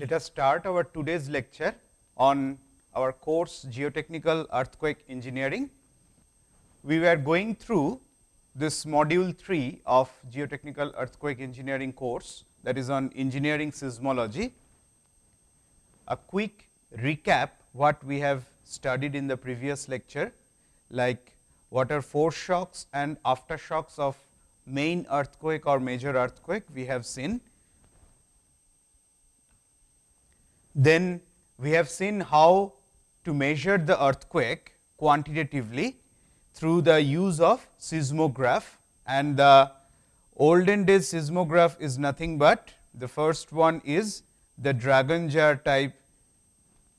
Let us start our today's lecture on our course Geotechnical Earthquake Engineering. We were going through this module 3 of Geotechnical Earthquake Engineering course that is on engineering seismology. A quick recap what we have studied in the previous lecture like what are foreshocks and aftershocks of main earthquake or major earthquake we have seen. Then we have seen how to measure the earthquake quantitatively through the use of seismograph and the olden days seismograph is nothing but the first one is the dragon jar type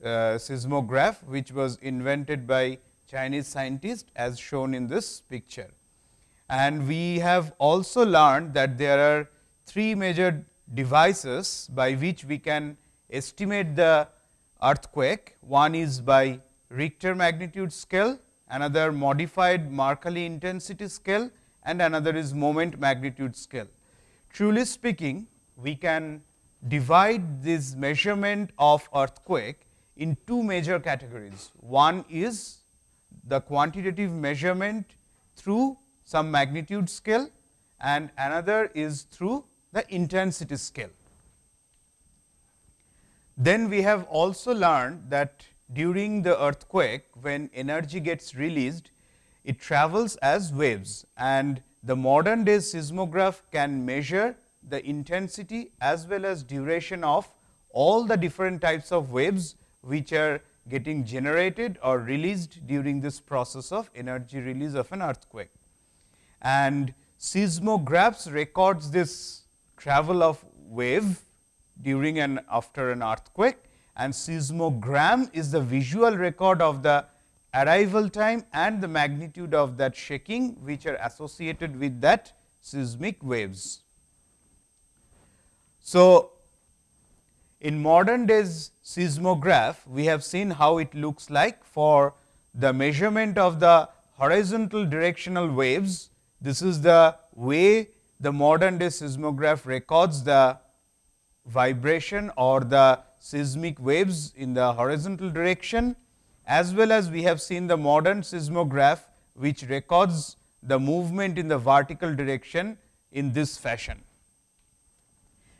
uh, seismograph which was invented by Chinese scientist as shown in this picture. And we have also learned that there are three major devices by which we can estimate the earthquake. One is by Richter magnitude scale, another modified Mercalli intensity scale and another is moment magnitude scale. Truly speaking, we can divide this measurement of earthquake in two major categories. One is the quantitative measurement through some magnitude scale and another is through the intensity scale. Then we have also learned that during the earthquake when energy gets released, it travels as waves and the modern day seismograph can measure the intensity as well as duration of all the different types of waves which are getting generated or released during this process of energy release of an earthquake. And seismographs records this travel of wave during and after an earthquake and seismogram is the visual record of the arrival time and the magnitude of that shaking which are associated with that seismic waves. So, in modern days seismograph, we have seen how it looks like for the measurement of the horizontal directional waves. This is the way the modern day seismograph records the vibration or the seismic waves in the horizontal direction as well as we have seen the modern seismograph which records the movement in the vertical direction in this fashion.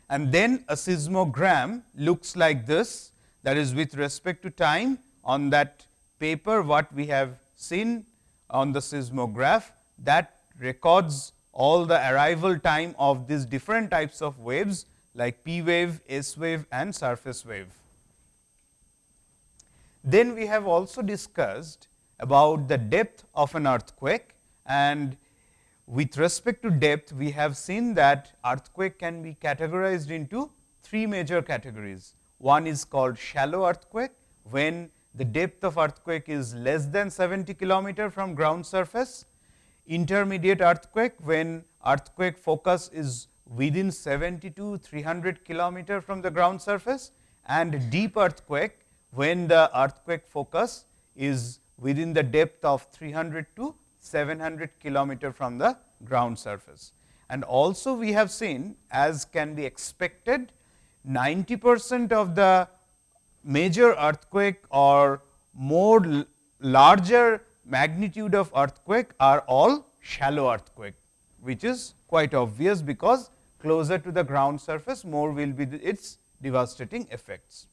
And then a seismogram looks like this that is with respect to time on that paper what we have seen on the seismograph that records all the arrival time of these different types of waves like P wave, S wave and surface wave. Then we have also discussed about the depth of an earthquake and with respect to depth, we have seen that earthquake can be categorized into three major categories. One is called shallow earthquake, when the depth of earthquake is less than 70 kilometer from ground surface. Intermediate earthquake, when earthquake focus is within 70 to 300 kilometer from the ground surface and deep earthquake, when the earthquake focus is within the depth of 300 to 700 kilometer from the ground surface. And also we have seen as can be expected 90 percent of the major earthquake or more larger magnitude of earthquake are all shallow earthquake, which is quite obvious because closer to the ground surface more will be its devastating effects.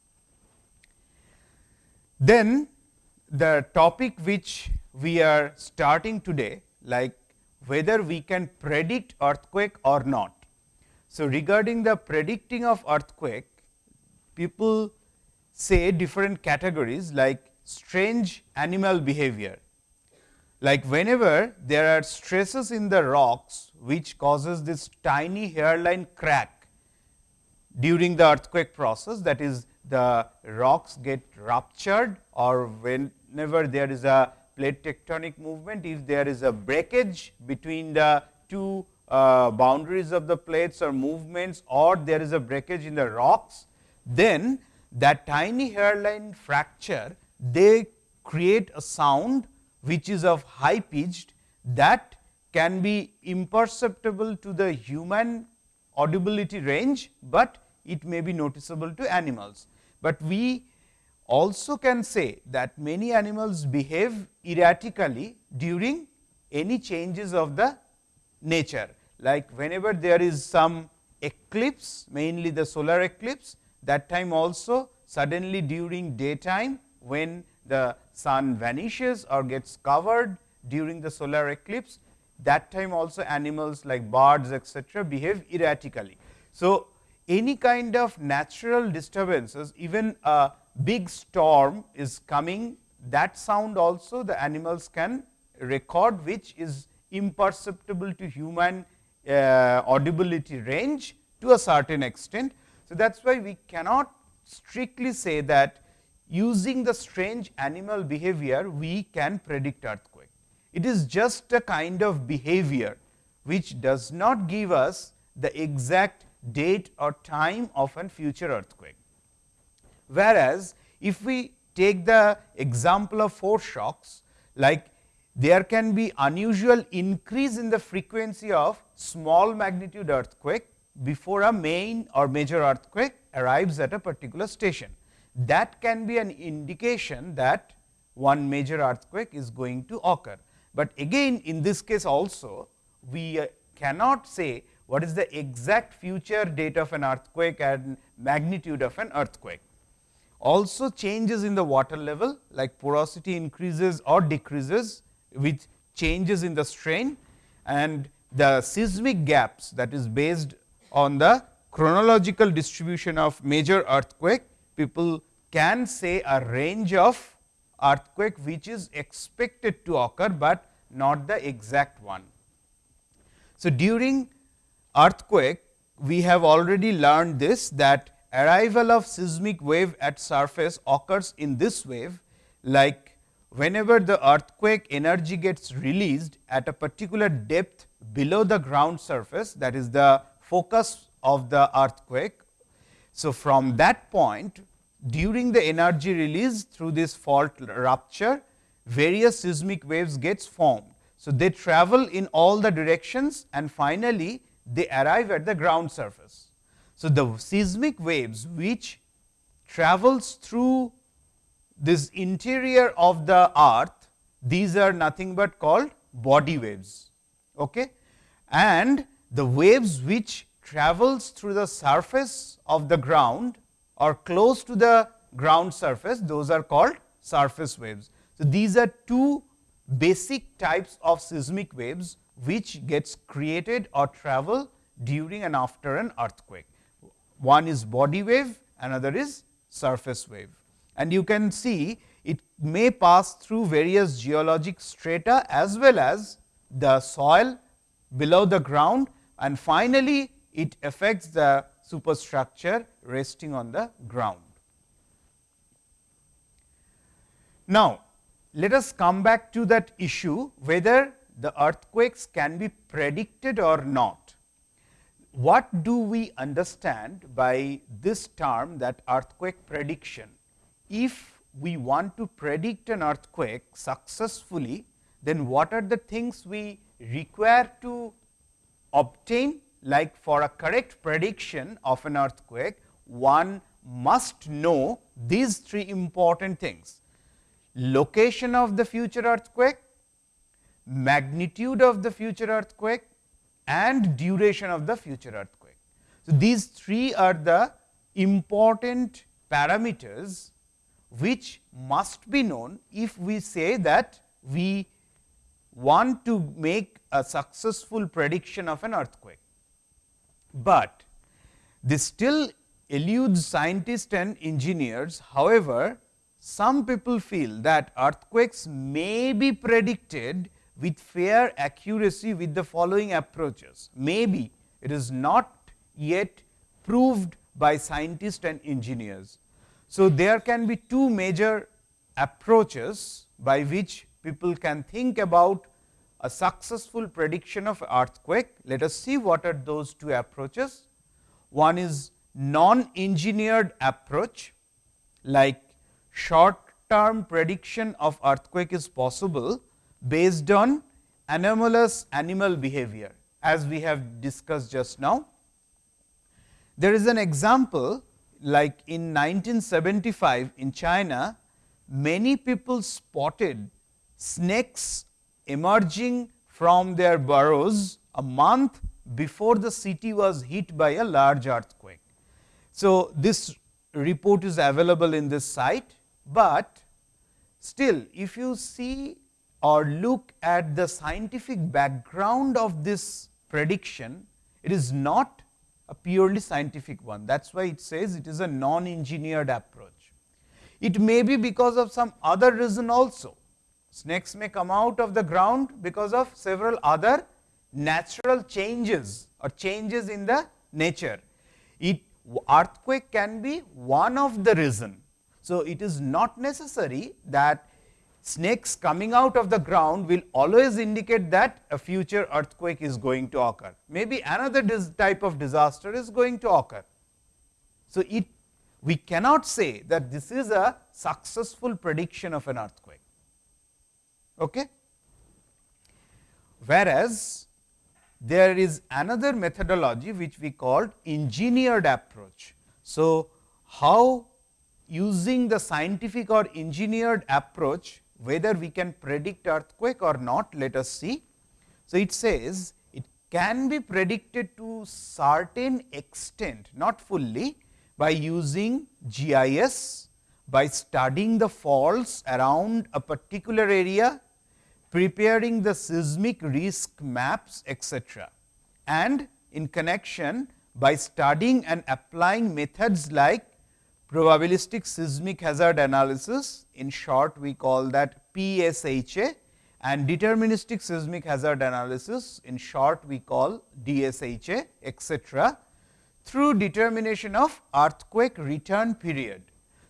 Then the topic which we are starting today like whether we can predict earthquake or not. So, regarding the predicting of earthquake, people say different categories like strange animal behavior. Like whenever there are stresses in the rocks, which causes this tiny hairline crack during the earthquake process that is the rocks get ruptured or whenever there is a plate tectonic movement, if there is a breakage between the two uh, boundaries of the plates or movements or there is a breakage in the rocks, then that tiny hairline fracture they create a sound which is of high pitched that can be imperceptible to the human audibility range, but it may be noticeable to animals. But we also can say that many animals behave erratically during any changes of the nature. Like whenever there is some eclipse, mainly the solar eclipse, that time also suddenly during daytime when the sun vanishes or gets covered during the solar eclipse, that time also animals like birds etcetera behave erratically. So, any kind of natural disturbances even a big storm is coming that sound also the animals can record which is imperceptible to human uh, audibility range to a certain extent. So, that is why we cannot strictly say that using the strange animal behavior we can predict earthquake. It is just a kind of behavior which does not give us the exact date or time of a future earthquake. Whereas, if we take the example of foreshocks like there can be unusual increase in the frequency of small magnitude earthquake before a main or major earthquake arrives at a particular station. That can be an indication that one major earthquake is going to occur. But again in this case also we uh, cannot say what is the exact future date of an earthquake and magnitude of an earthquake. Also changes in the water level like porosity increases or decreases with changes in the strain and the seismic gaps that is based on the chronological distribution of major earthquake, people can say a range of earthquake which is expected to occur, but not the exact one. So, during earthquake we have already learned this that arrival of seismic wave at surface occurs in this wave like whenever the earthquake energy gets released at a particular depth below the ground surface that is the focus of the earthquake. So, from that point during the energy release through this fault rupture various seismic waves gets formed. So, they travel in all the directions and finally, they arrive at the ground surface. So, the seismic waves which travels through this interior of the earth, these are nothing but called body waves. Okay? And the waves which travels through the surface of the ground or close to the ground surface, those are called surface waves. So, these are two basic types of seismic waves which gets created or travel during and after an earthquake. One is body wave, another is surface wave. And you can see it may pass through various geologic strata as well as the soil below the ground and finally, it affects the superstructure resting on the ground. Now, let us come back to that issue whether the earthquakes can be predicted or not. What do we understand by this term that earthquake prediction? If we want to predict an earthquake successfully, then what are the things we require to obtain like for a correct prediction of an earthquake, one must know these three important things location of the future earthquake, magnitude of the future earthquake and duration of the future earthquake. So, these three are the important parameters which must be known if we say that we want to make a successful prediction of an earthquake. But this still eludes scientists and engineers. However, some people feel that earthquakes may be predicted with fair accuracy with the following approaches. Maybe it is not yet proved by scientists and engineers. So, there can be two major approaches by which people can think about a successful prediction of earthquake. Let us see what are those two approaches. One is non-engineered approach like short term prediction of earthquake is possible based on anomalous animal behavior as we have discussed just now. There is an example like in 1975 in China, many people spotted snakes emerging from their burrows a month before the city was hit by a large earthquake. So, this report is available in this site, but still if you see or look at the scientific background of this prediction, it is not a purely scientific one. That is why it says it is a non-engineered approach. It may be because of some other reason also. Snakes may come out of the ground because of several other natural changes or changes in the nature. It earthquake can be one of the reason. So, it is not necessary that snakes coming out of the ground will always indicate that a future earthquake is going to occur. Maybe another type of disaster is going to occur. So, it we cannot say that this is a successful prediction of an earthquake. Okay? Whereas, there is another methodology which we called engineered approach. So, how using the scientific or engineered approach whether we can predict earthquake or not let us see. So, it says it can be predicted to certain extent not fully by using GIS, by studying the faults around a particular area, preparing the seismic risk maps etc. and in connection by studying and applying methods like probabilistic seismic hazard analysis in short we call that PSHA and deterministic seismic hazard analysis in short we call DSHA etc., through determination of earthquake return period.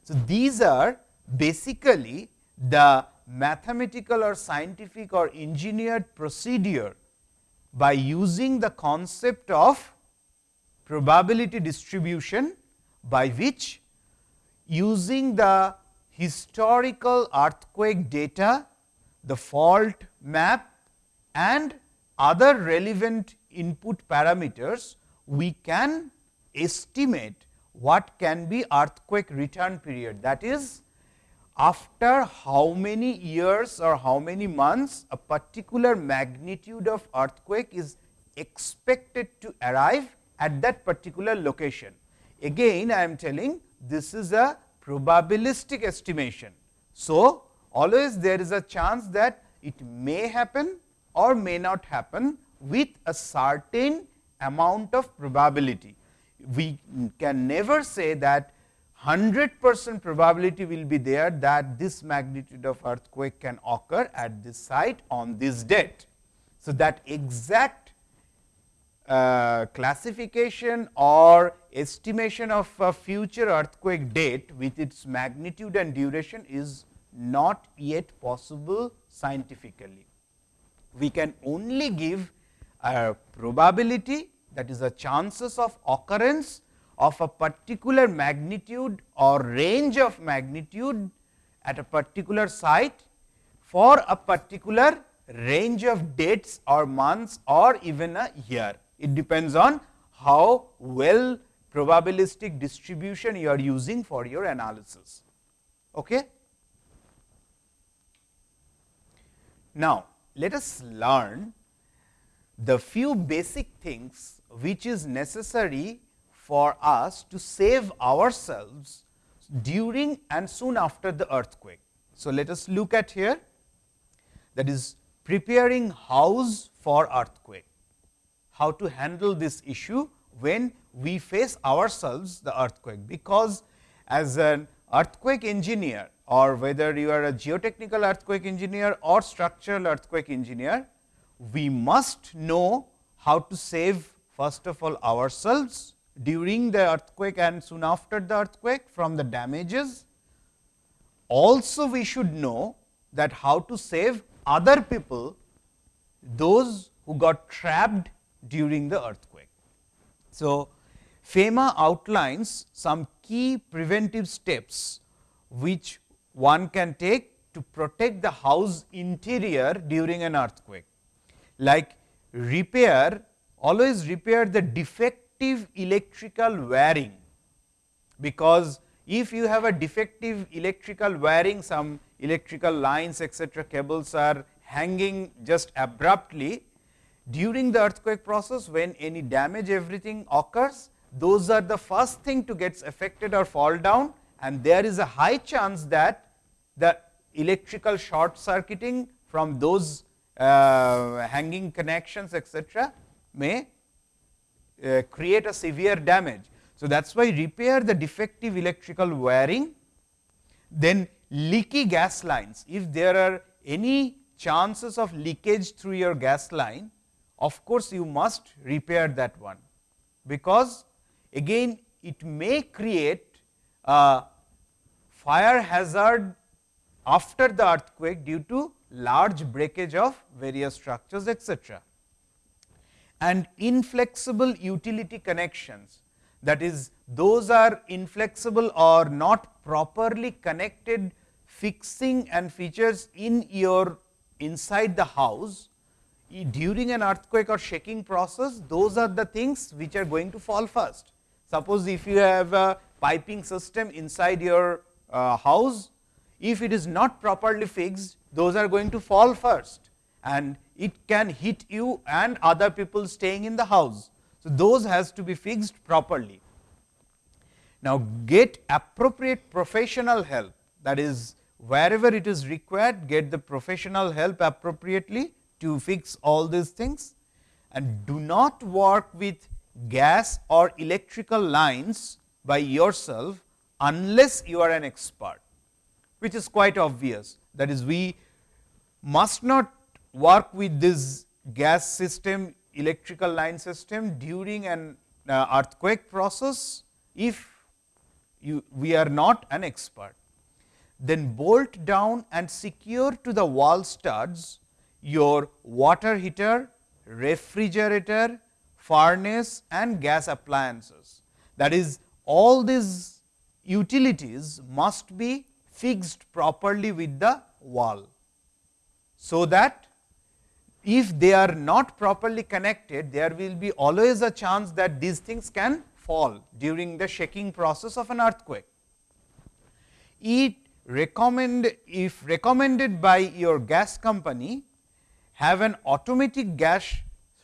So, these are basically the mathematical or scientific or engineered procedure by using the concept of probability distribution by which using the historical earthquake data, the fault map and other relevant input parameters, we can estimate what can be earthquake return period. That is, after how many years or how many months a particular magnitude of earthquake is expected to arrive at that particular location. Again I am telling this is a probabilistic estimation. So, always there is a chance that it may happen or may not happen with a certain amount of probability. We can never say that 100 percent probability will be there that this magnitude of earthquake can occur at this site on this date. So, that exact uh, classification or estimation of a future earthquake date with its magnitude and duration is not yet possible scientifically. We can only give a probability that is a chances of occurrence of a particular magnitude or range of magnitude at a particular site for a particular range of dates or months or even a year. It depends on how well probabilistic distribution you are using for your analysis. Okay? Now, let us learn the few basic things which is necessary for us to save ourselves during and soon after the earthquake. So, let us look at here. That is preparing house for earthquake. How to handle this issue when we face ourselves the earthquake, because as an earthquake engineer or whether you are a geotechnical earthquake engineer or structural earthquake engineer, we must know how to save first of all ourselves during the earthquake and soon after the earthquake from the damages. Also we should know that how to save other people, those who got trapped during the earthquake. So, FEMA outlines some key preventive steps which one can take to protect the house interior during an earthquake, like repair always repair the defect defective electrical wiring, because if you have a defective electrical wiring some electrical lines etcetera cables are hanging just abruptly during the earthquake process when any damage everything occurs those are the first thing to get affected or fall down and there is a high chance that the electrical short circuiting from those uh, hanging connections etcetera may uh, create a severe damage. So, that is why repair the defective electrical wiring, then leaky gas lines. If there are any chances of leakage through your gas line, of course, you must repair that one, because again it may create a fire hazard after the earthquake due to large breakage of various structures etcetera. And inflexible utility connections that is those are inflexible or not properly connected fixing and features in your inside the house during an earthquake or shaking process those are the things which are going to fall first. Suppose if you have a piping system inside your uh, house if it is not properly fixed those are going to fall first and it can hit you and other people staying in the house. So, those has to be fixed properly. Now, get appropriate professional help that is wherever it is required get the professional help appropriately to fix all these things and do not work with gas or electrical lines by yourself unless you are an expert, which is quite obvious. That is we must not work with this gas system electrical line system during an uh, earthquake process if you, we are not an expert. Then bolt down and secure to the wall studs your water heater, refrigerator, furnace and gas appliances. That is all these utilities must be fixed properly with the wall. So, that if they are not properly connected, there will be always a chance that these things can fall during the shaking process of an earthquake. It recommend if recommended by your gas company, have an automatic gas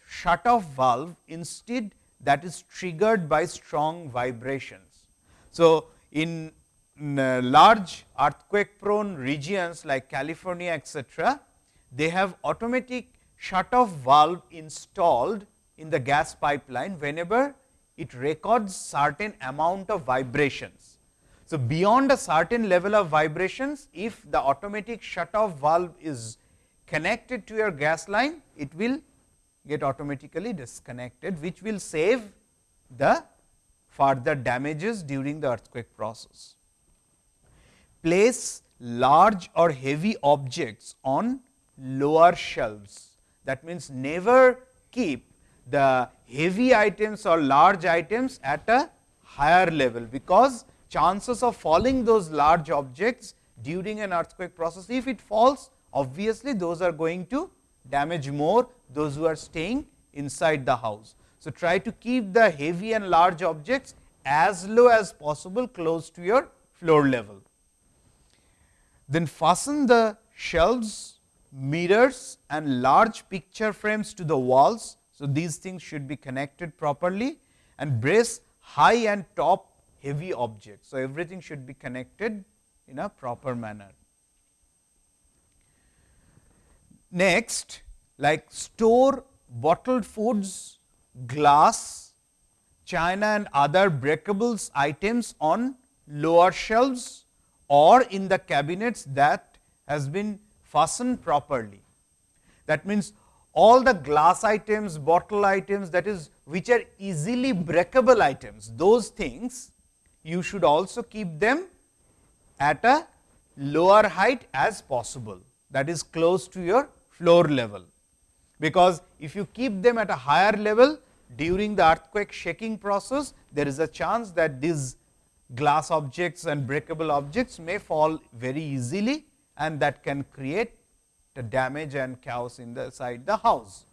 shut off valve instead that is triggered by strong vibrations. So, in, uh, large earthquake prone regions like California etcetera, they have automatic shut off valve installed in the gas pipeline whenever it records certain amount of vibrations. So, beyond a certain level of vibrations, if the automatic shut off valve is connected to your gas line, it will get automatically disconnected, which will save the further damages during the earthquake process. Place large or heavy objects on lower shelves. That means, never keep the heavy items or large items at a higher level, because chances of falling those large objects during an earthquake process, if it falls obviously, those are going to damage more those who are staying inside the house. So, try to keep the heavy and large objects as low as possible close to your floor level. Then fasten the shelves mirrors and large picture frames to the walls. So, these things should be connected properly and brace high and top heavy objects. So, everything should be connected in a proper manner. Next, like store bottled foods, glass, china and other breakables items on lower shelves or in the cabinets that has been fastened properly. That means, all the glass items, bottle items that is which are easily breakable items, those things you should also keep them at a lower height as possible that is close to your floor level. Because if you keep them at a higher level during the earthquake shaking process, there is a chance that these glass objects and breakable objects may fall very easily and that can create the damage and chaos inside the house.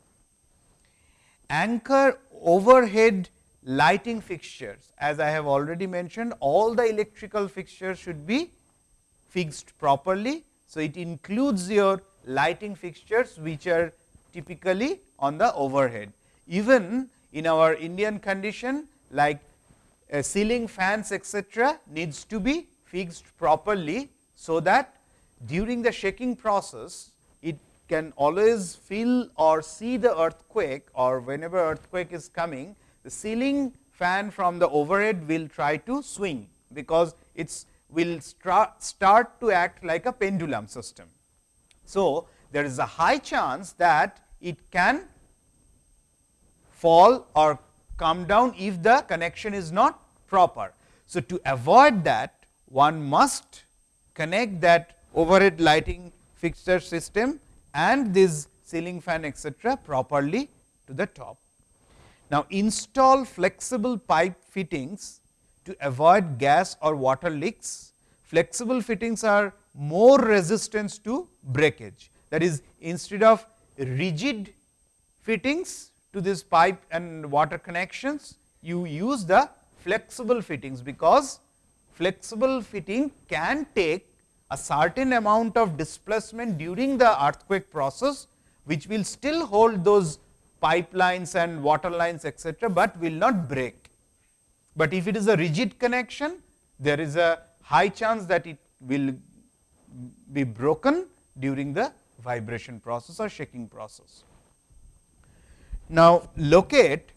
Anchor overhead lighting fixtures as I have already mentioned all the electrical fixtures should be fixed properly. So, it includes your lighting fixtures which are typically on the overhead. Even in our Indian condition like uh, ceiling fans etcetera needs to be fixed properly. So, that during the shaking process it can always feel or see the earthquake or whenever earthquake is coming the ceiling fan from the overhead will try to swing, because it will start to act like a pendulum system. So, there is a high chance that it can fall or come down if the connection is not proper. So, to avoid that one must connect that overhead lighting fixture system and this ceiling fan etcetera properly to the top. Now, install flexible pipe fittings to avoid gas or water leaks. Flexible fittings are more resistant to breakage. That is instead of rigid fittings to this pipe and water connections, you use the flexible fittings, because flexible fitting can take a certain amount of displacement during the earthquake process, which will still hold those pipelines and water lines etcetera, but will not break. But if it is a rigid connection, there is a high chance that it will be broken during the vibration process or shaking process. Now, locate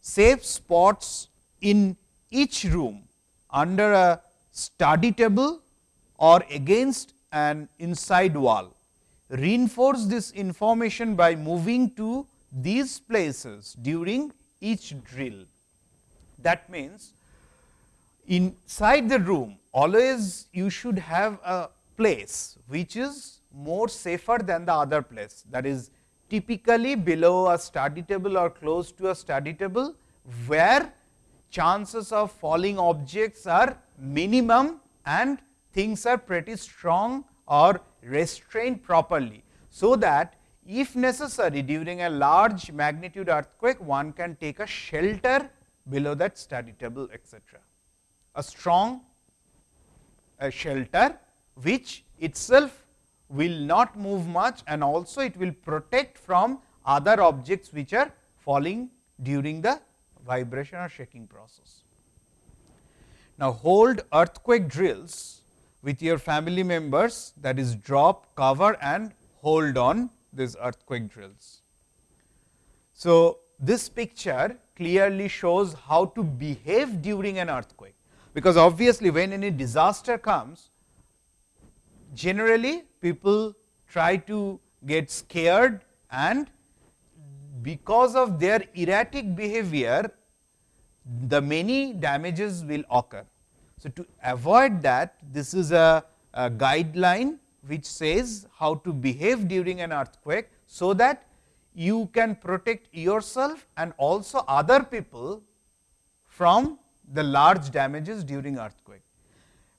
safe spots in each room under a study table or against an inside wall. Reinforce this information by moving to these places during each drill. That means, inside the room always you should have a place which is more safer than the other place. That is typically below a study table or close to a study table, where chances of falling objects are minimum and things are pretty strong or restrained properly. So, that if necessary during a large magnitude earthquake, one can take a shelter below that study table etcetera. A strong a shelter which itself will not move much and also it will protect from other objects which are falling during the vibration or shaking process. Now, hold earthquake drills with your family members that is drop, cover and hold on these earthquake drills. So, this picture clearly shows how to behave during an earthquake, because obviously, when any disaster comes, generally people try to get scared and because of their erratic behavior, the many damages will occur. So, to avoid that, this is a, a guideline which says how to behave during an earthquake, so that you can protect yourself and also other people from the large damages during earthquake.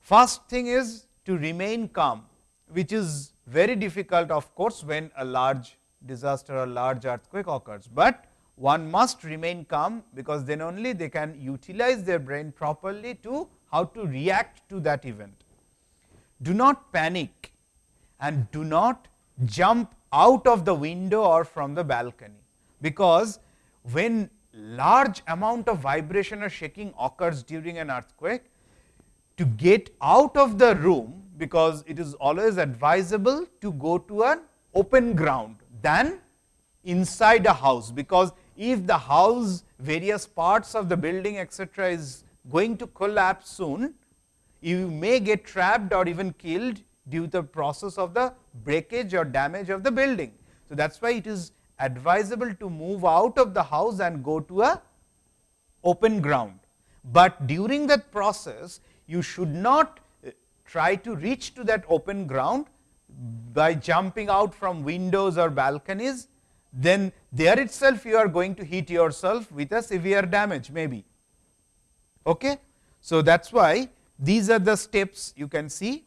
First thing is to remain calm, which is very difficult of course, when a large disaster or large earthquake occurs, but one must remain calm, because then only they can utilize their brain properly to how to react to that event. Do not panic and do not jump out of the window or from the balcony, because when large amount of vibration or shaking occurs during an earthquake, to get out of the room, because it is always advisable to go to an open ground than inside a house, because if the house various parts of the building etcetera is going to collapse soon, you may get trapped or even killed due to the process of the breakage or damage of the building. So, that is why it is advisable to move out of the house and go to a open ground, but during that process you should not uh, try to reach to that open ground by jumping out from windows or balconies, then there itself you are going to hit yourself with a severe damage maybe. Okay? So, that is why these are the steps you can see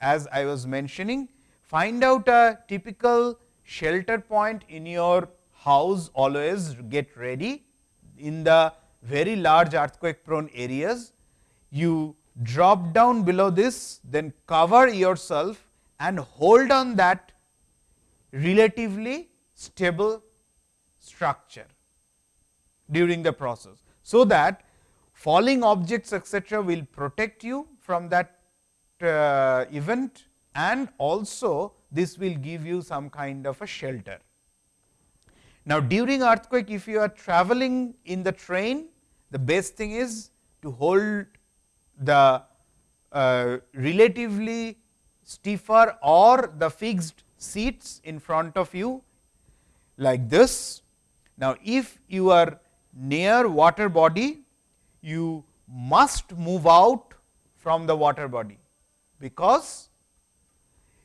as I was mentioning, find out a typical shelter point in your house always get ready. In the very large earthquake prone areas, you drop down below this, then cover yourself and hold on that relatively stable structure during the process. So, that falling objects etcetera will protect you from that uh, event and also this will give you some kind of a shelter. Now, during earthquake if you are traveling in the train the best thing is to hold the uh, relatively stiffer or the fixed seats in front of you like this. Now, if you are near water body, you must move out from the water body, because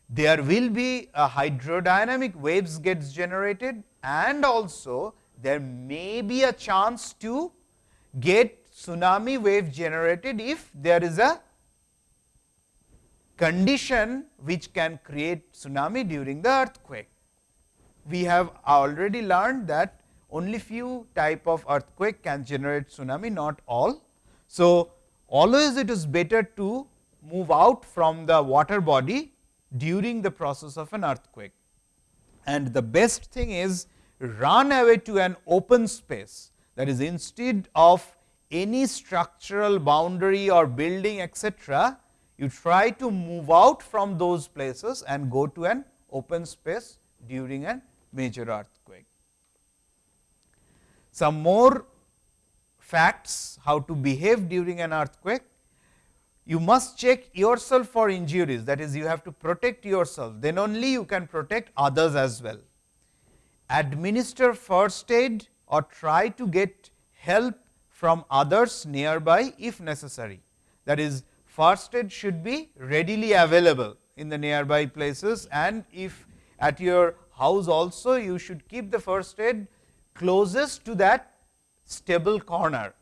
there will be a hydrodynamic waves gets generated and also there may be a chance to get tsunami wave generated if there is a condition which can create tsunami during the earthquake. We have already learned that only few type of earthquake can generate tsunami, not all. So, always it is better to move out from the water body during the process of an earthquake. And the best thing is run away to an open space that is instead of any structural boundary or building etcetera, you try to move out from those places and go to an open space during a major earthquake. Some more facts how to behave during an earthquake. You must check yourself for injuries that is you have to protect yourself then only you can protect others as well. Administer first aid or try to get help from others nearby if necessary. That is first aid should be readily available in the nearby places and if at your house also you should keep the first aid closest to that stable corner.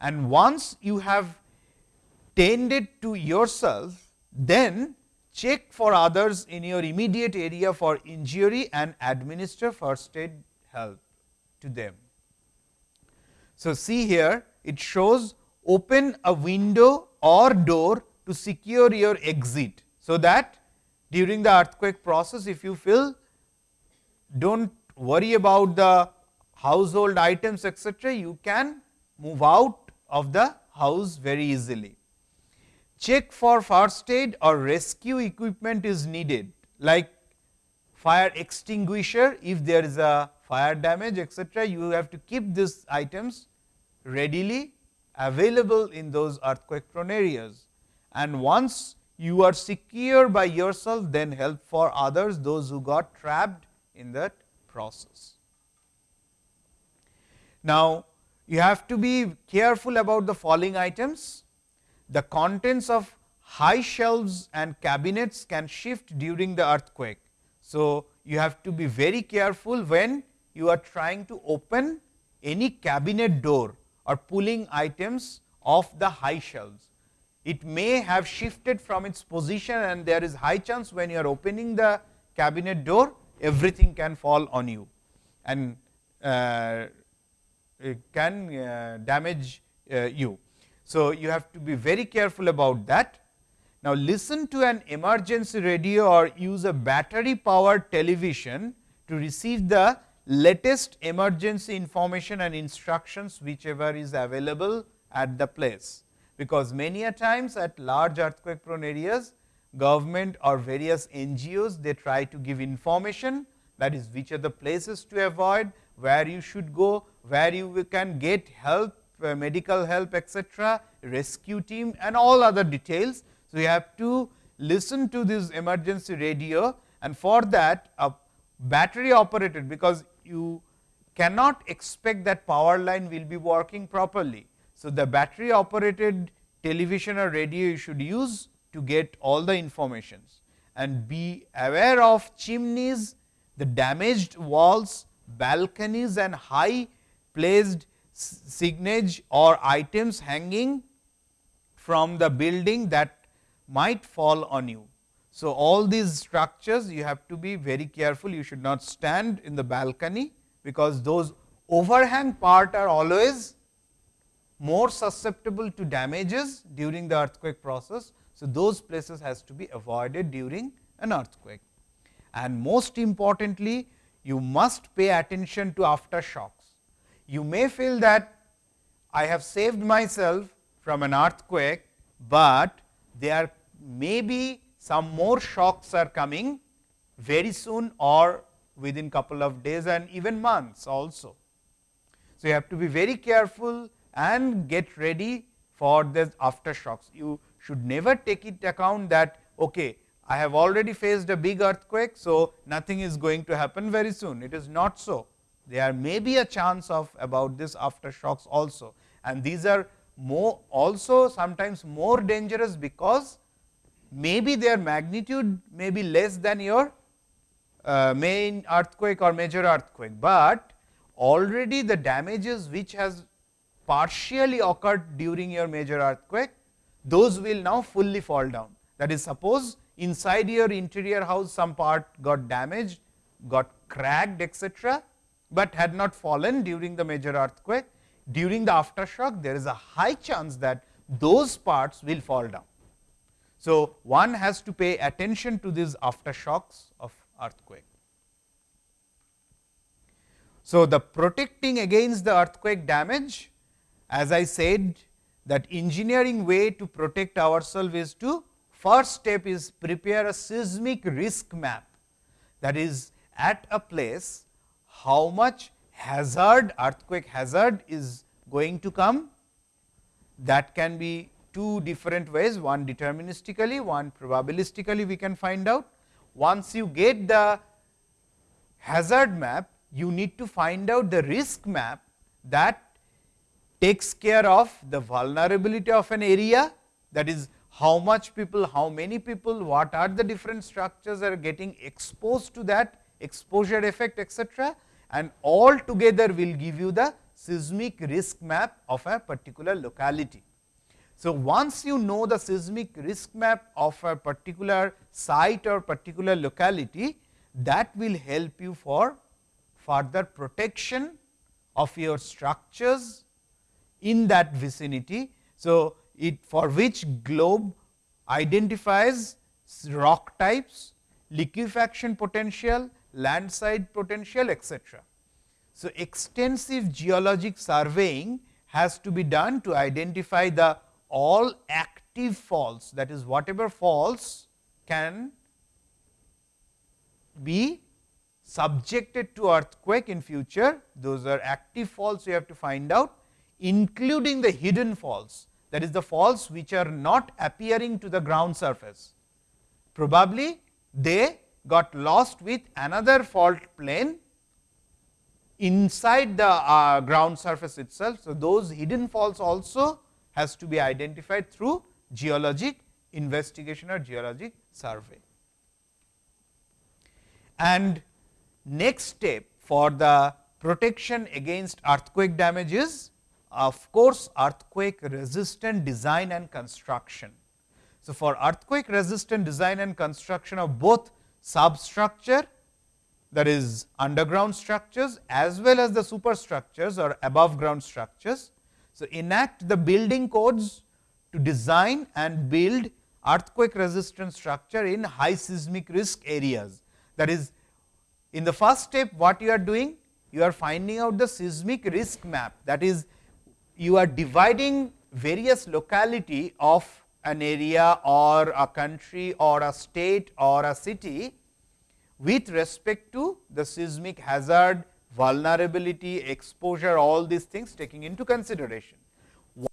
And once you have tended to yourself, then check for others in your immediate area for injury and administer first aid help to them. So, see here it shows open a window or door to secure your exit. So, that during the earthquake process if you feel do not worry about the household items etcetera, you can move out of the house very easily. Check for first aid or rescue equipment is needed like fire extinguisher if there is a fire damage etcetera, you have to keep these items readily available in those earthquake prone areas. And once you are secure by yourself, then help for others those who got trapped in that process. Now, you have to be careful about the following items. The contents of high shelves and cabinets can shift during the earthquake. So, you have to be very careful when you are trying to open any cabinet door or pulling items off the high shelves. It may have shifted from its position and there is high chance when you are opening the cabinet door everything can fall on you and uh, it can uh, damage uh, you. So, you have to be very careful about that. Now, listen to an emergency radio or use a battery powered television to receive the latest emergency information and instructions whichever is available at the place. Because many a times at large earthquake prone areas government or various NGOs they try to give information that is which are the places to avoid, where you should go, where you can get help, uh, medical help etcetera, rescue team and all other details. So, you have to listen to this emergency radio and for that a battery operated because you cannot expect that power line will be working properly. So, the battery operated television or radio you should use to get all the informations and be aware of chimneys, the damaged walls, balconies and high placed signage or items hanging from the building that might fall on you. So, all these structures you have to be very careful, you should not stand in the balcony, because those overhang part are always more susceptible to damages during the earthquake process. So, those places has to be avoided during an earthquake. And most importantly, you must pay attention to aftershocks. You may feel that I have saved myself from an earthquake, but there may be some more shocks are coming very soon or within couple of days and even months also. So, you have to be very careful and get ready for the aftershocks. You should never take it account that okay, I have already faced a big earthquake. So, nothing is going to happen very soon. It is not so. There may be a chance of about this aftershocks also and these are more also sometimes more dangerous because maybe their magnitude may be less than your uh, main earthquake or major earthquake, but already the damages which has partially occurred during your major earthquake, those will now fully fall down. That is suppose inside your interior house some part got damaged, got cracked etc., but had not fallen during the major earthquake. During the aftershock there is a high chance that those parts will fall down. So, one has to pay attention to these aftershocks of earthquake. So, the protecting against the earthquake damage as I said that engineering way to protect ourselves is to first step is prepare a seismic risk map. That is at a place how much hazard earthquake hazard is going to come. That can be two different ways one deterministically one probabilistically we can find out. Once you get the hazard map, you need to find out the risk map that takes care of the vulnerability of an area that is how much people, how many people, what are the different structures are getting exposed to that exposure effect etc. and all together will give you the seismic risk map of a particular locality. So, once you know the seismic risk map of a particular site or particular locality, that will help you for further protection of your structures in that vicinity. So, it for which globe identifies rock types, liquefaction potential, landslide potential etc. So, extensive geologic surveying has to be done to identify the all active faults that is whatever faults can be subjected to earthquake in future those are active faults you have to find out including the hidden faults that is the faults which are not appearing to the ground surface. Probably they got lost with another fault plane inside the uh, ground surface itself. So, those hidden faults also has to be identified through geologic investigation or geologic survey. And next step for the protection against earthquake damage is of course, earthquake resistant design and construction. So, for earthquake resistant design and construction of both substructure that is underground structures as well as the superstructures or above ground structures, so, enact the building codes to design and build earthquake resistant structure in high seismic risk areas. That is in the first step what you are doing? You are finding out the seismic risk map that is you are dividing various locality of an area or a country or a state or a city with respect to the seismic hazard vulnerability, exposure, all these things taking into consideration.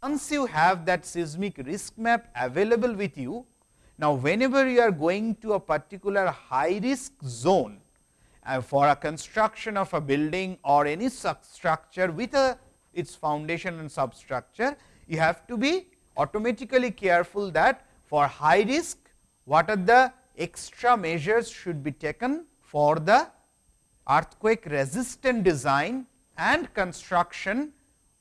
Once you have that seismic risk map available with you, now whenever you are going to a particular high risk zone uh, for a construction of a building or any structure with a its foundation and substructure, you have to be automatically careful that for high risk what are the extra measures should be taken for the earthquake resistant design and construction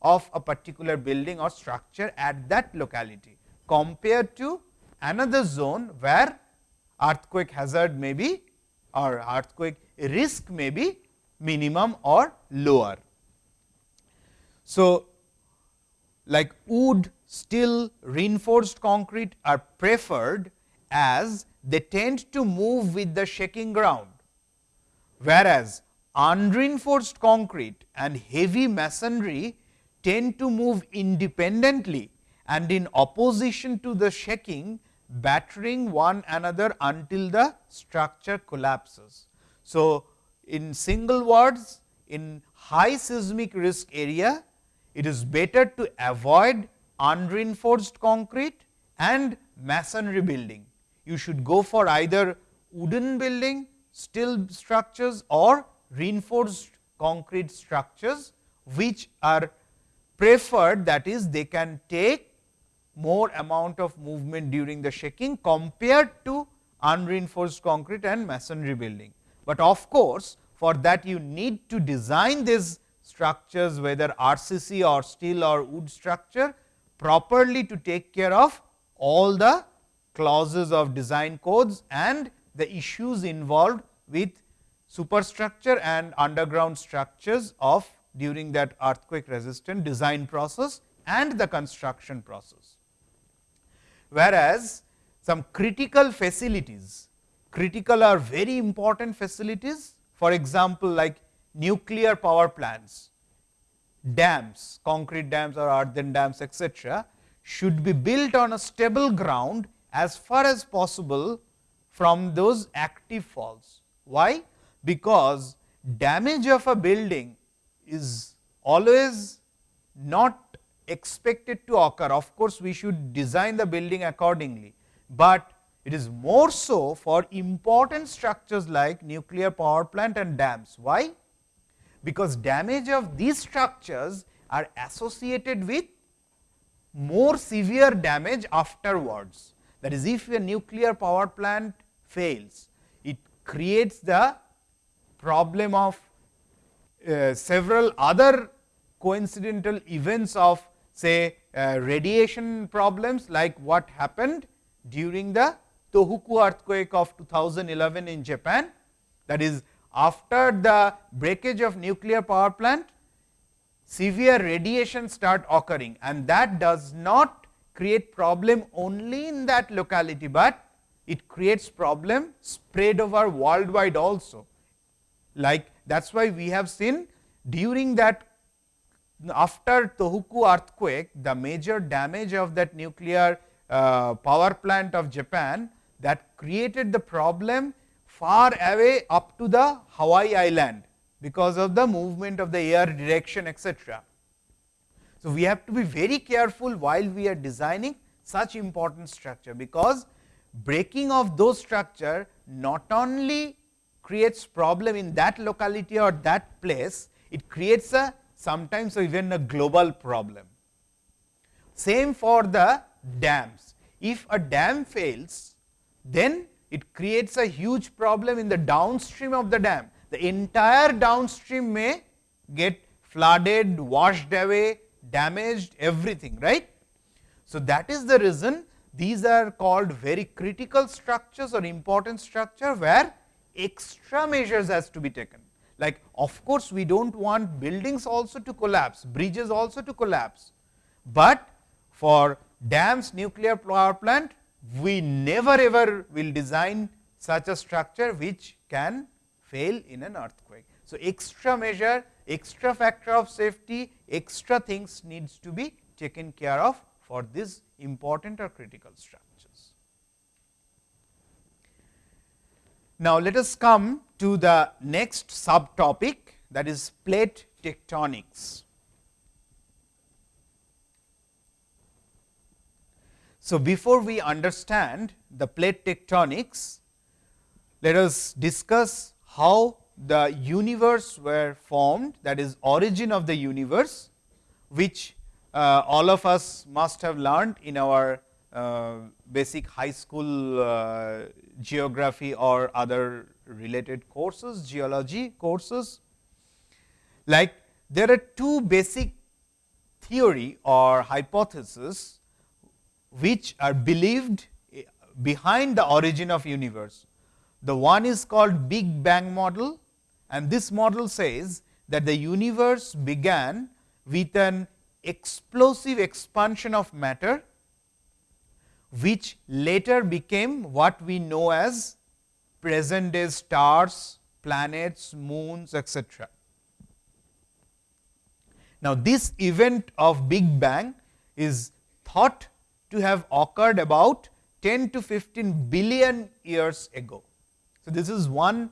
of a particular building or structure at that locality compared to another zone where earthquake hazard may be or earthquake risk may be minimum or lower. So, like wood, steel, reinforced concrete are preferred as they tend to move with the shaking ground, whereas unreinforced concrete and heavy masonry tend to move independently and in opposition to the shaking battering one another until the structure collapses. So, in single words in high seismic risk area it is better to avoid unreinforced concrete and masonry building. You should go for either wooden building, steel structures or reinforced concrete structures, which are preferred that is they can take more amount of movement during the shaking compared to unreinforced concrete and masonry building. But of course, for that you need to design these structures whether RCC or steel or wood structure properly to take care of all the clauses of design codes and the issues involved with superstructure and underground structures of during that earthquake resistant design process and the construction process. Whereas, some critical facilities, critical are very important facilities for example, like nuclear power plants, dams, concrete dams or earthen dams etc., should be built on a stable ground as far as possible from those active faults. Why? Because damage of a building is always not expected to occur. Of course, we should design the building accordingly, but it is more so for important structures like nuclear power plant and dams. Why? Because damage of these structures are associated with more severe damage afterwards. That is, if a nuclear power plant fails, it creates the problem of uh, several other coincidental events of say uh, radiation problems like what happened during the Tohoku earthquake of 2011 in Japan. That is after the breakage of nuclear power plant, severe radiation start occurring and that does not create problem only in that locality, but it creates problem spread over worldwide also. Like that is why we have seen during that after Tohoku earthquake, the major damage of that nuclear uh, power plant of Japan that created the problem far away up to the Hawaii island, because of the movement of the air direction etc. So, we have to be very careful while we are designing such important structure, because breaking of those structure not only creates problem in that locality or that place, it creates a sometimes even a global problem. Same for the dams. If a dam fails, then it creates a huge problem in the downstream of the dam. The entire downstream may get flooded, washed away, damaged everything right. So, that is the reason these are called very critical structures or important structure where extra measures has to be taken. Like of course, we do not want buildings also to collapse, bridges also to collapse, but for dams, nuclear power plant we never ever will design such a structure which can fail in an earthquake. So, extra measure, extra factor of safety, extra things needs to be taken care of for these important or critical structures. Now, let us come to the next subtopic that is plate tectonics. So, before we understand the plate tectonics, let us discuss how the universe were formed that is origin of the universe, which uh, all of us must have learned in our uh, basic high school uh, geography or other related courses, geology courses. Like there are two basic theory or hypothesis which are believed behind the origin of universe. The one is called Big Bang model and this model says that the universe began with an explosive expansion of matter, which later became what we know as present day stars, planets, moons etc. Now, this event of Big Bang is thought to have occurred about 10 to 15 billion years ago. So, this is one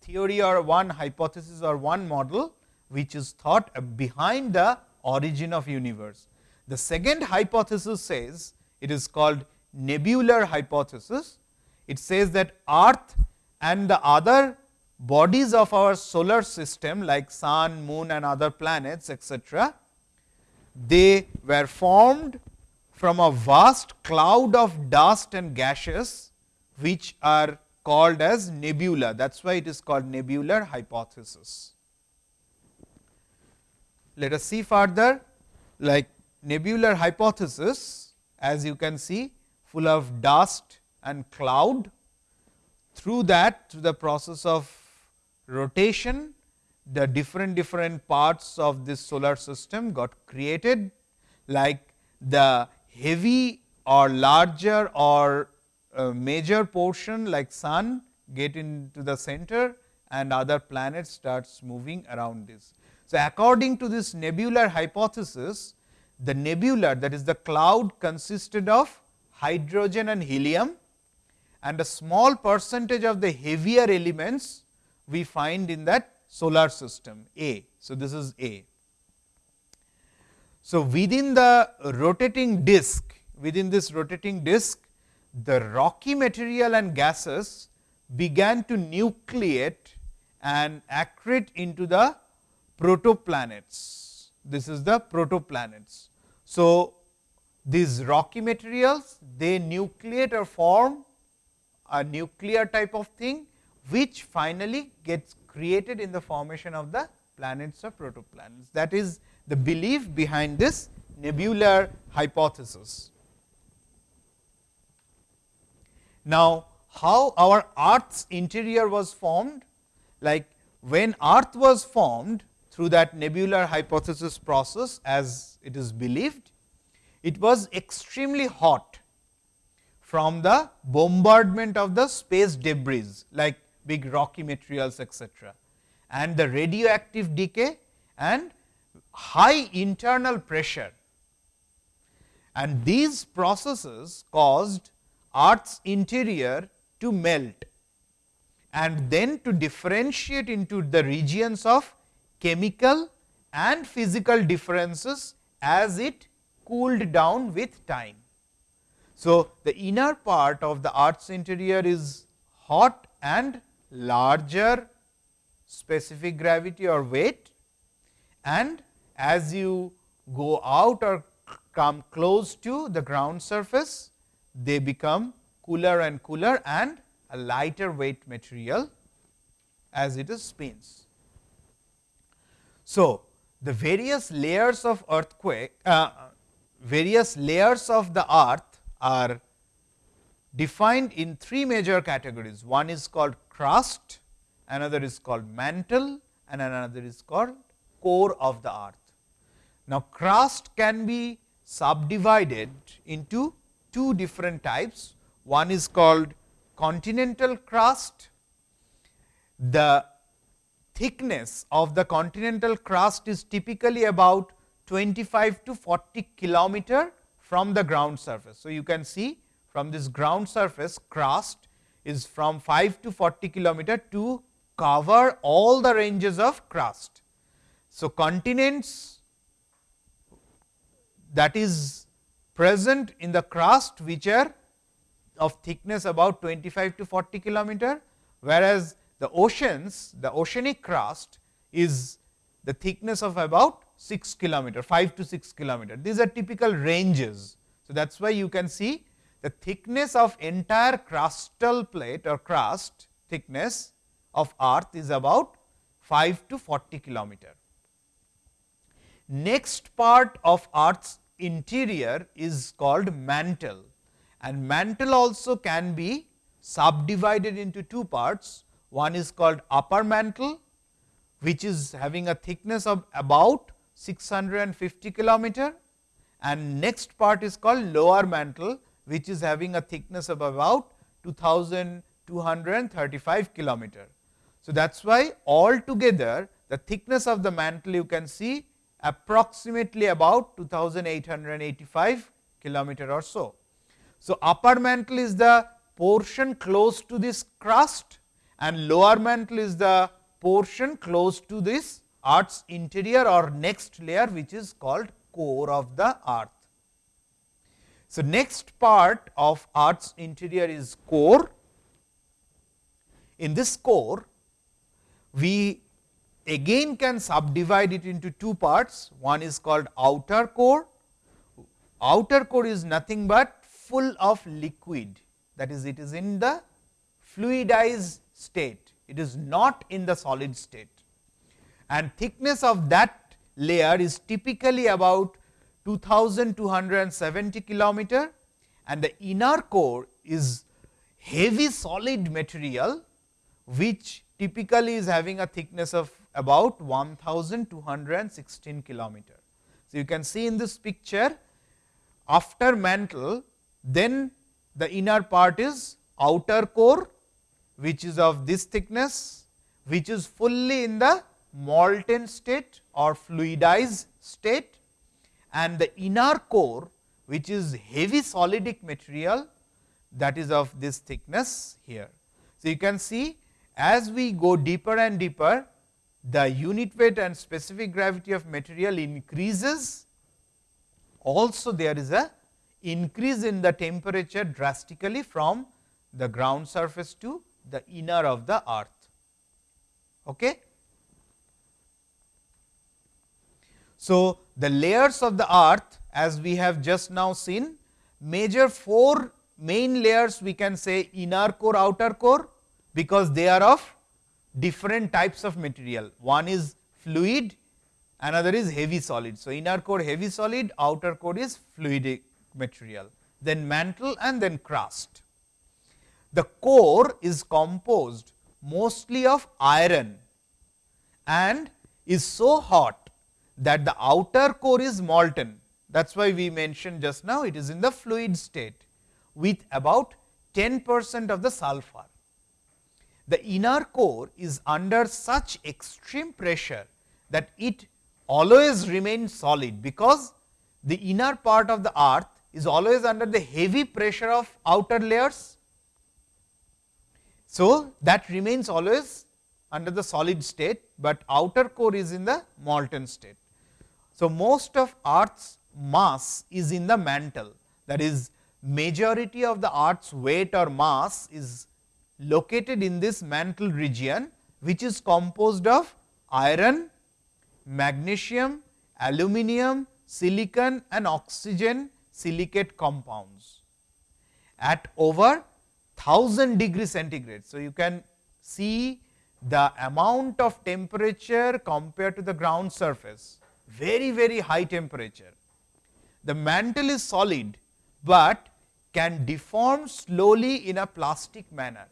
theory or one hypothesis or one model, which is thought behind the origin of universe. The second hypothesis says it is called nebular hypothesis. It says that earth and the other bodies of our solar system like sun, moon and other planets etc., they were formed from a vast cloud of dust and gases, which are called as nebula. That is why it is called nebular hypothesis. Let us see further like nebular hypothesis as you can see full of dust and cloud. Through that through the process of rotation the different different parts of this solar system got created like the heavy or larger or uh, major portion like sun get into the center and other planets starts moving around this. So, according to this nebular hypothesis, the nebula that is the cloud consisted of hydrogen and helium and a small percentage of the heavier elements we find in that solar system A. So, this is A. So, within the rotating disk, within this rotating disk, the rocky material and gases began to nucleate and accrete into the protoplanets. This is the protoplanets. So, these rocky materials they nucleate or form a nuclear type of thing, which finally gets created in the formation of the planets or protoplanets. That is the belief behind this nebular hypothesis. Now, how our earth's interior was formed? Like when earth was formed through that nebular hypothesis process as it is believed, it was extremely hot from the bombardment of the space debris like big rocky materials etc. and the radioactive decay and high internal pressure. And these processes caused earth's interior to melt and then to differentiate into the regions of chemical and physical differences as it cooled down with time. So, the inner part of the earth's interior is hot and larger specific gravity or weight and as you go out or come close to the ground surface they become cooler and cooler and a lighter weight material as it spins. So, the various layers of earthquake, uh, various layers of the earth are defined in three major categories. One is called crust, another is called mantle and another is called core of the earth. Now, crust can be subdivided into two different types. One is called continental crust. The thickness of the continental crust is typically about 25 to 40 kilometer from the ground surface. So, you can see from this ground surface crust is from 5 to 40 kilometer to cover all the ranges of crust. So, continents that is present in the crust which are of thickness about 25 to 40 kilometer, whereas the oceans the oceanic crust is the thickness of about 6 kilometer 5 to 6 kilometer. These are typical ranges. So, that is why you can see the thickness of entire crustal plate or crust thickness of earth is about 5 to 40 kilometer. Next part of earth's interior is called mantle and mantle also can be subdivided into two parts. One is called upper mantle which is having a thickness of about 650 kilometer and next part is called lower mantle which is having a thickness of about 2235 kilometer. So, that is why altogether the thickness of the mantle you can see approximately about 2885 kilometer or so. So, upper mantle is the portion close to this crust and lower mantle is the portion close to this earth's interior or next layer which is called core of the earth. So, next part of earth's interior is core. In this core, we again can subdivide it into two parts. One is called outer core. Outer core is nothing but full of liquid that is it is in the fluidized state. It is not in the solid state and thickness of that layer is typically about 2270 kilometer and the inner core is heavy solid material which typically is having a thickness of about 1216 kilometer. So, you can see in this picture after mantle then the inner part is outer core which is of this thickness which is fully in the molten state or fluidized state and the inner core which is heavy solidic material that is of this thickness here. So, you can see as we go deeper and deeper the unit weight and specific gravity of material increases also there is a increase in the temperature drastically from the ground surface to the inner of the earth. Okay. So, the layers of the earth as we have just now seen major four main layers we can say inner core outer core because they are of different types of material. One is fluid, another is heavy solid. So, inner core heavy solid, outer core is fluidic material, then mantle and then crust. The core is composed mostly of iron and is so hot that the outer core is molten. That is why we mentioned just now it is in the fluid state with about 10 percent of the sulfur. The inner core is under such extreme pressure that it always remains solid, because the inner part of the earth is always under the heavy pressure of outer layers. So, that remains always under the solid state, but outer core is in the molten state. So, most of earth's mass is in the mantle that is majority of the earth's weight or mass is located in this mantle region which is composed of iron, magnesium, aluminum, silicon and oxygen silicate compounds at over 1000 degree centigrade. So, you can see the amount of temperature compared to the ground surface very very high temperature. The mantle is solid, but can deform slowly in a plastic manner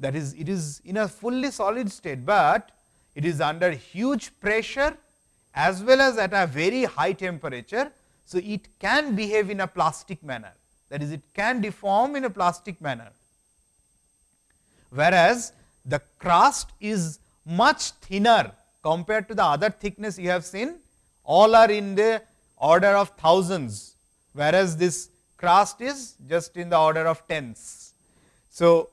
that is it is in a fully solid state, but it is under huge pressure as well as at a very high temperature. So, it can behave in a plastic manner that is it can deform in a plastic manner, whereas the crust is much thinner compared to the other thickness you have seen all are in the order of thousands, whereas this crust is just in the order of tens. So,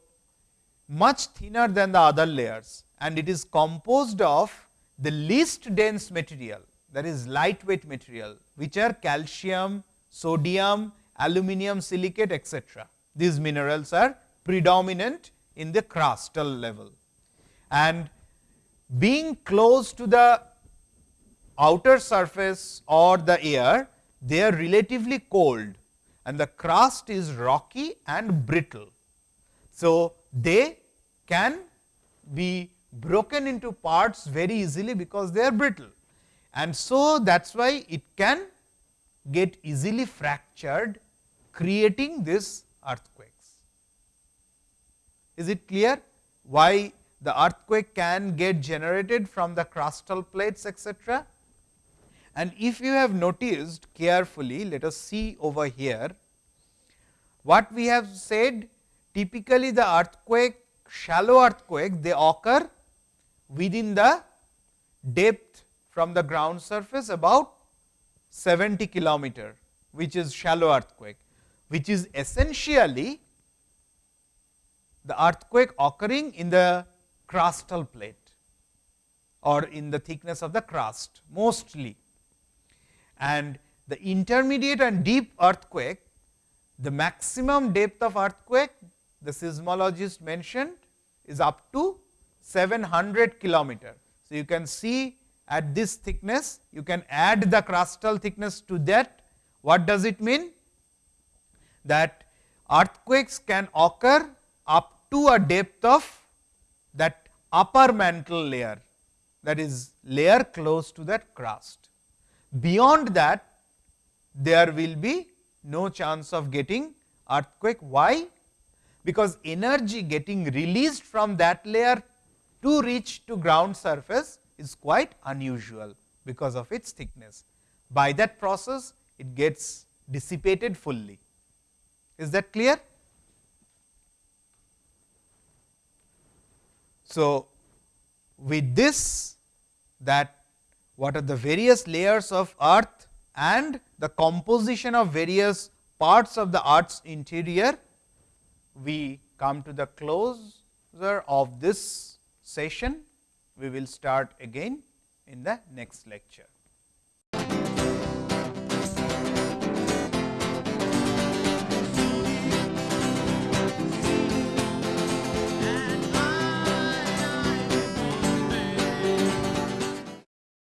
much thinner than the other layers and it is composed of the least dense material that is lightweight material which are calcium, sodium, aluminum silicate etc. These minerals are predominant in the crustal level and being close to the outer surface or the air they are relatively cold and the crust is rocky and brittle. So, they can be broken into parts very easily because they are brittle and so that is why it can get easily fractured creating this earthquakes. Is it clear why the earthquake can get generated from the crustal plates etcetera? And if you have noticed carefully, let us see over here, what we have said typically the earthquake, shallow earthquake, they occur within the depth from the ground surface about 70 kilometer, which is shallow earthquake, which is essentially the earthquake occurring in the crustal plate or in the thickness of the crust mostly. And the intermediate and deep earthquake, the maximum depth of earthquake the seismologist mentioned is up to 700 kilometer. So, you can see at this thickness, you can add the crustal thickness to that. What does it mean? That earthquakes can occur up to a depth of that upper mantle layer that is layer close to that crust. Beyond that there will be no chance of getting earthquake. Why? Because energy getting released from that layer to reach to ground surface is quite unusual because of its thickness. By that process it gets dissipated fully. Is that clear? So, with this that what are the various layers of earth and the composition of various parts of the earth's interior, we come to the closer of this session we will start again in the next lecture.